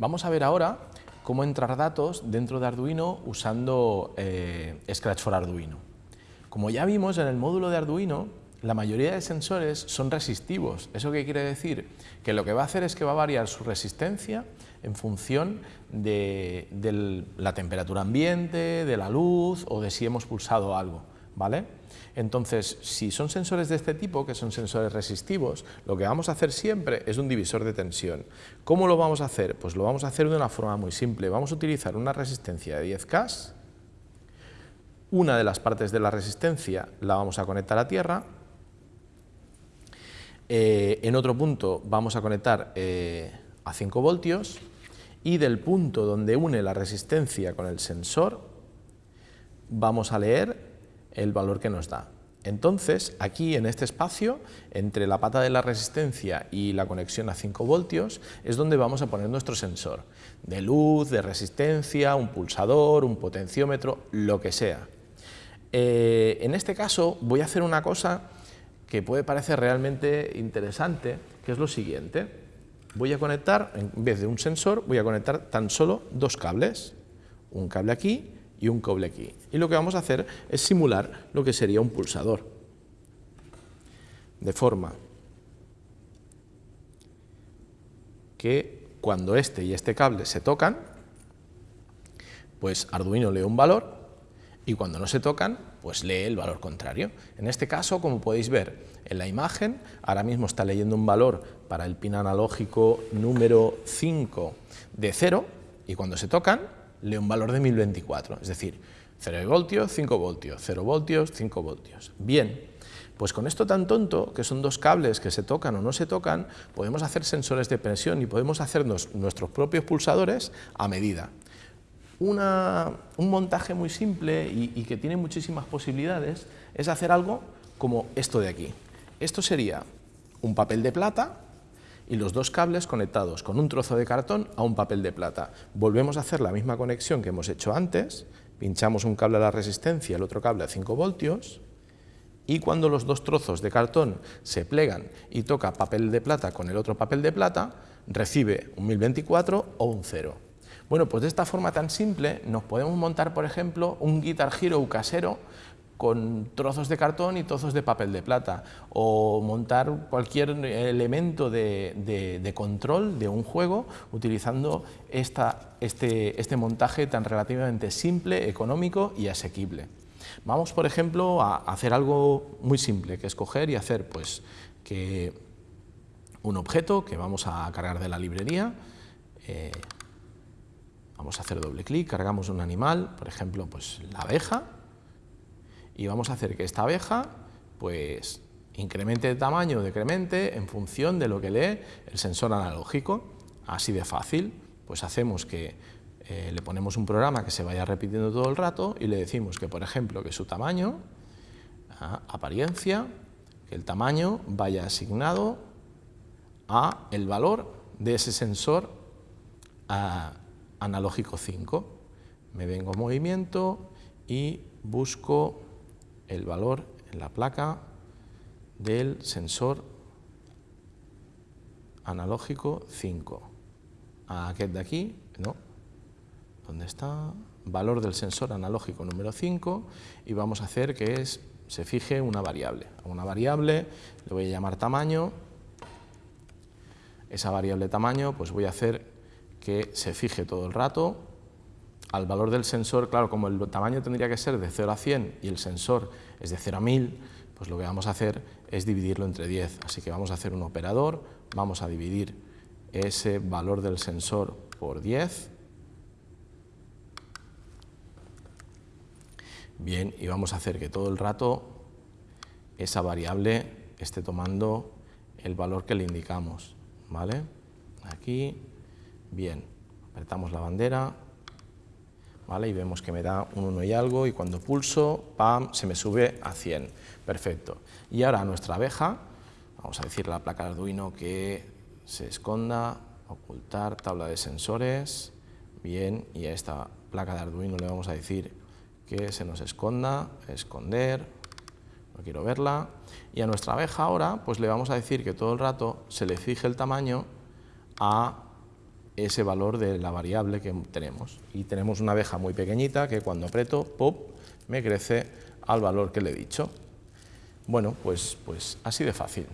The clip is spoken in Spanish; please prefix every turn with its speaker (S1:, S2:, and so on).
S1: Vamos a ver ahora cómo entrar datos dentro de Arduino usando eh, Scratch for Arduino. Como ya vimos en el módulo de Arduino, la mayoría de sensores son resistivos. ¿Eso qué quiere decir? Que lo que va a hacer es que va a variar su resistencia en función de, de la temperatura ambiente, de la luz o de si hemos pulsado algo. ¿Vale? Entonces, si son sensores de este tipo, que son sensores resistivos, lo que vamos a hacer siempre es un divisor de tensión. ¿Cómo lo vamos a hacer? Pues lo vamos a hacer de una forma muy simple. Vamos a utilizar una resistencia de 10K, una de las partes de la resistencia la vamos a conectar a tierra, eh, en otro punto vamos a conectar eh, a 5 voltios y del punto donde une la resistencia con el sensor vamos a leer el valor que nos da. Entonces, aquí en este espacio, entre la pata de la resistencia y la conexión a 5 voltios, es donde vamos a poner nuestro sensor, de luz, de resistencia, un pulsador, un potenciómetro, lo que sea. Eh, en este caso voy a hacer una cosa que puede parecer realmente interesante, que es lo siguiente. Voy a conectar, en vez de un sensor, voy a conectar tan solo dos cables, un cable aquí y un cable aquí. Y lo que vamos a hacer es simular lo que sería un pulsador. De forma que cuando este y este cable se tocan, pues Arduino lee un valor y cuando no se tocan, pues lee el valor contrario. En este caso, como podéis ver en la imagen, ahora mismo está leyendo un valor para el pin analógico número 5 de 0 y cuando se tocan, lee un valor de 1024, es decir, 0 voltios, 5 voltios, 0 voltios, 5 voltios. Bien, pues con esto tan tonto, que son dos cables que se tocan o no se tocan, podemos hacer sensores de presión y podemos hacernos nuestros propios pulsadores a medida. un montaje muy simple y que tiene muchísimas posibilidades es hacer algo como esto de aquí. Esto sería un papel de plata y los dos cables conectados con un trozo de cartón a un papel de plata. Volvemos a hacer la misma conexión que hemos hecho antes, pinchamos un cable a la resistencia el otro cable a 5 voltios, y cuando los dos trozos de cartón se plegan y toca papel de plata con el otro papel de plata, recibe un 1024 o un 0. Bueno, pues de esta forma tan simple nos podemos montar, por ejemplo, un Guitar Hero casero con trozos de cartón y trozos de papel de plata, o montar cualquier elemento de, control de un juego utilizando esta, este, este montaje tan relativamente simple, económico y asequible. Vamos, por ejemplo, a hacer algo muy simple, que es coger y hacer pues, que un objeto que vamos a cargar de la librería, eh, vamos a hacer doble clic, cargamos un animal, por ejemplo, pues la abeja, y vamos a hacer que esta abeja pues incremente de tamaño o decremente en función de lo que lee el sensor analógico. Así de fácil, pues hacemos que eh, le ponemos un programa que se vaya repitiendo todo el rato y le decimos que, por ejemplo, que su tamaño, apariencia, que el tamaño vaya asignado a el valor de ese sensor analógico 5. Me vengo a movimiento y busco el valor en la placa del sensor analógico 5. A aquel de aquí, no, ¿dónde está? Valor del sensor analógico número 5 y vamos a hacer que es, se fije una variable. A una variable le voy a llamar tamaño, esa variable tamaño pues voy a hacer que se fije todo el rato al valor del sensor, claro, como el tamaño tendría que ser de 0 a 100 y el sensor es de 0 a 1000, pues lo que vamos a hacer es dividirlo entre 10. Así que vamos a hacer un operador, vamos a dividir ese valor del sensor por 10. Bien, y vamos a hacer que todo el rato esa variable esté tomando el valor que le indicamos. ¿vale? Aquí, bien, apretamos la bandera, y vemos que me da un 1 y algo y cuando pulso, ¡pam!, se me sube a 100. Perfecto. Y ahora nuestra abeja, vamos a decirle a la placa de Arduino que se esconda, ocultar tabla de sensores, bien, y a esta placa de Arduino le vamos a decir que se nos esconda, esconder, no quiero verla, y a nuestra abeja ahora pues le vamos a decir que todo el rato se le fije el tamaño a ese valor de la variable que tenemos. Y tenemos una abeja muy pequeñita que cuando aprieto, pop, me crece al valor que le he dicho. Bueno, pues, pues así de fácil.